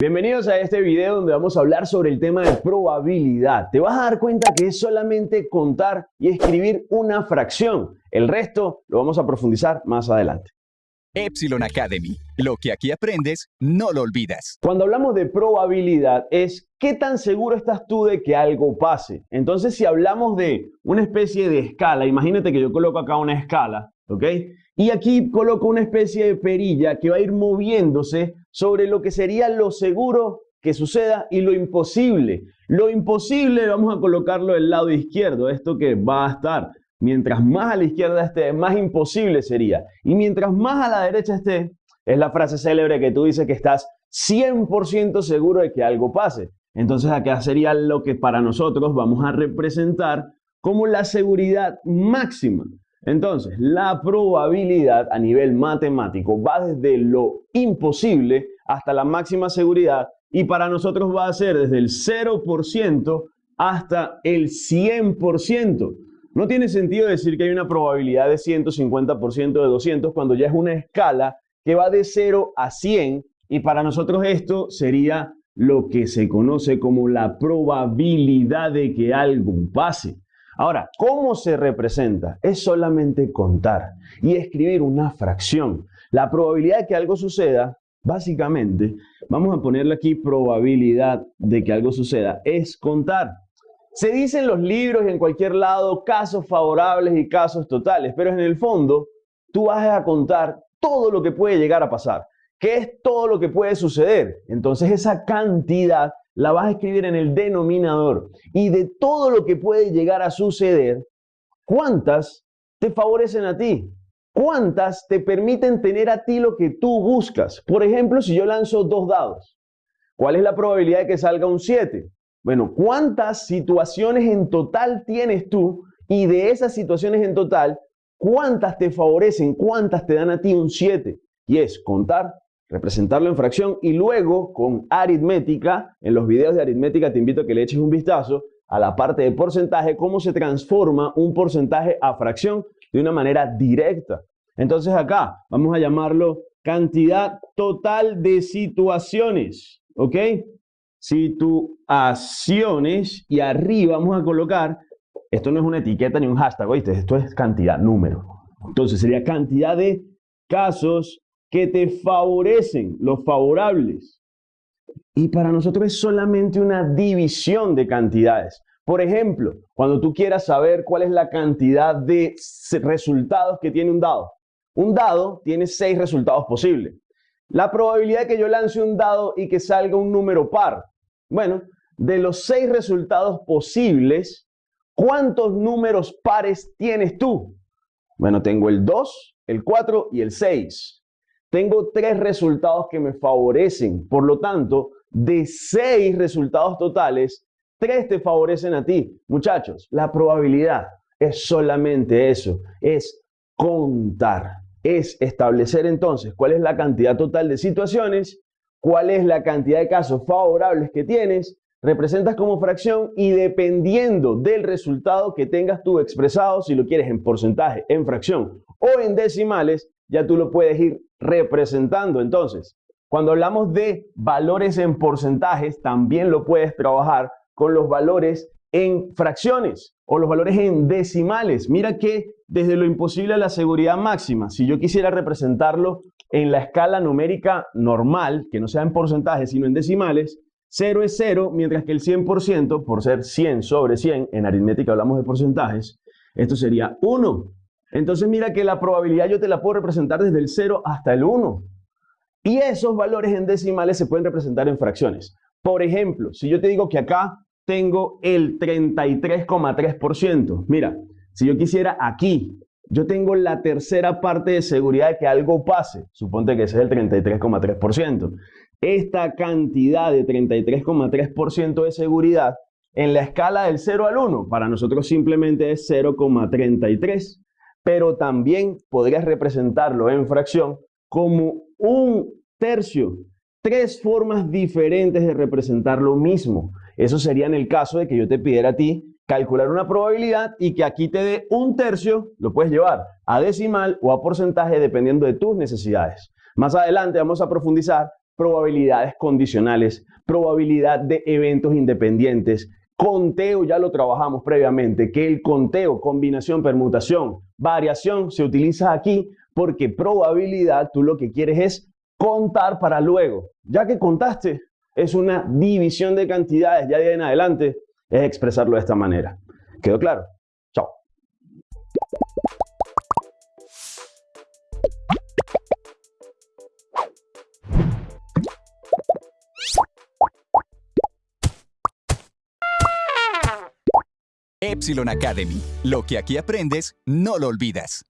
Bienvenidos a este video donde vamos a hablar sobre el tema de probabilidad. Te vas a dar cuenta que es solamente contar y escribir una fracción. El resto lo vamos a profundizar más adelante. Epsilon Academy. Lo que aquí aprendes, no lo olvidas. Cuando hablamos de probabilidad es qué tan seguro estás tú de que algo pase. Entonces, si hablamos de una especie de escala, imagínate que yo coloco acá una escala, ¿ok? Y aquí coloco una especie de perilla que va a ir moviéndose sobre lo que sería lo seguro que suceda y lo imposible. Lo imposible vamos a colocarlo del lado izquierdo, esto que va a estar. Mientras más a la izquierda esté, más imposible sería. Y mientras más a la derecha esté, es la frase célebre que tú dices que estás 100% seguro de que algo pase. Entonces acá sería lo que para nosotros vamos a representar como la seguridad máxima. Entonces, la probabilidad a nivel matemático va desde lo imposible hasta la máxima seguridad y para nosotros va a ser desde el 0% hasta el 100%. No tiene sentido decir que hay una probabilidad de 150% de 200 cuando ya es una escala que va de 0 a 100 y para nosotros esto sería lo que se conoce como la probabilidad de que algo pase. Ahora, ¿cómo se representa? Es solamente contar y escribir una fracción. La probabilidad de que algo suceda, básicamente, vamos a ponerle aquí probabilidad de que algo suceda, es contar. Se dice en los libros y en cualquier lado casos favorables y casos totales, pero en el fondo tú vas a contar todo lo que puede llegar a pasar. ¿Qué es todo lo que puede suceder? Entonces esa cantidad la vas a escribir en el denominador. Y de todo lo que puede llegar a suceder, ¿cuántas te favorecen a ti? ¿Cuántas te permiten tener a ti lo que tú buscas? Por ejemplo, si yo lanzo dos dados, ¿cuál es la probabilidad de que salga un 7? Bueno, ¿cuántas situaciones en total tienes tú? Y de esas situaciones en total, ¿cuántas te favorecen? ¿Cuántas te dan a ti un 7? Y es contar representarlo en fracción y luego con aritmética, en los videos de aritmética te invito a que le eches un vistazo a la parte de porcentaje, cómo se transforma un porcentaje a fracción de una manera directa. Entonces acá vamos a llamarlo cantidad total de situaciones, ¿ok? Situaciones y arriba vamos a colocar, esto no es una etiqueta ni un hashtag, ¿oíste? Esto es cantidad, número. Entonces sería cantidad de casos que te favorecen, los favorables. Y para nosotros es solamente una división de cantidades. Por ejemplo, cuando tú quieras saber cuál es la cantidad de resultados que tiene un dado. Un dado tiene seis resultados posibles. La probabilidad de que yo lance un dado y que salga un número par. Bueno, de los seis resultados posibles, ¿cuántos números pares tienes tú? Bueno, tengo el 2, el 4 y el 6. Tengo tres resultados que me favorecen. Por lo tanto, de seis resultados totales, tres te favorecen a ti. Muchachos, la probabilidad es solamente eso, es contar, es establecer entonces cuál es la cantidad total de situaciones, cuál es la cantidad de casos favorables que tienes, representas como fracción y dependiendo del resultado que tengas tú expresado, si lo quieres en porcentaje, en fracción o en decimales, ya tú lo puedes ir representando. Entonces, cuando hablamos de valores en porcentajes, también lo puedes trabajar con los valores en fracciones o los valores en decimales. Mira que desde lo imposible a la seguridad máxima, si yo quisiera representarlo en la escala numérica normal, que no sea en porcentajes, sino en decimales, 0 es 0, mientras que el 100%, por ser 100 sobre 100, en aritmética hablamos de porcentajes, esto sería 1. Entonces mira que la probabilidad yo te la puedo representar desde el 0 hasta el 1. Y esos valores en decimales se pueden representar en fracciones. Por ejemplo, si yo te digo que acá tengo el 33,3%. Mira, si yo quisiera aquí, yo tengo la tercera parte de seguridad de que algo pase. Suponte que ese es el 33,3%. Esta cantidad de 33,3% de seguridad en la escala del 0 al 1, para nosotros simplemente es 0,33 pero también podrías representarlo en fracción como un tercio. Tres formas diferentes de representar lo mismo. Eso sería en el caso de que yo te pidiera a ti calcular una probabilidad y que aquí te dé un tercio, lo puedes llevar a decimal o a porcentaje dependiendo de tus necesidades. Más adelante vamos a profundizar probabilidades condicionales, probabilidad de eventos independientes, conteo, ya lo trabajamos previamente, que el conteo, combinación, permutación, variación se utiliza aquí porque probabilidad tú lo que quieres es contar para luego. Ya que contaste, es una división de cantidades, ya de ahí en adelante es expresarlo de esta manera. ¿Quedó claro? Epsilon Academy. Lo que aquí aprendes, no lo olvidas.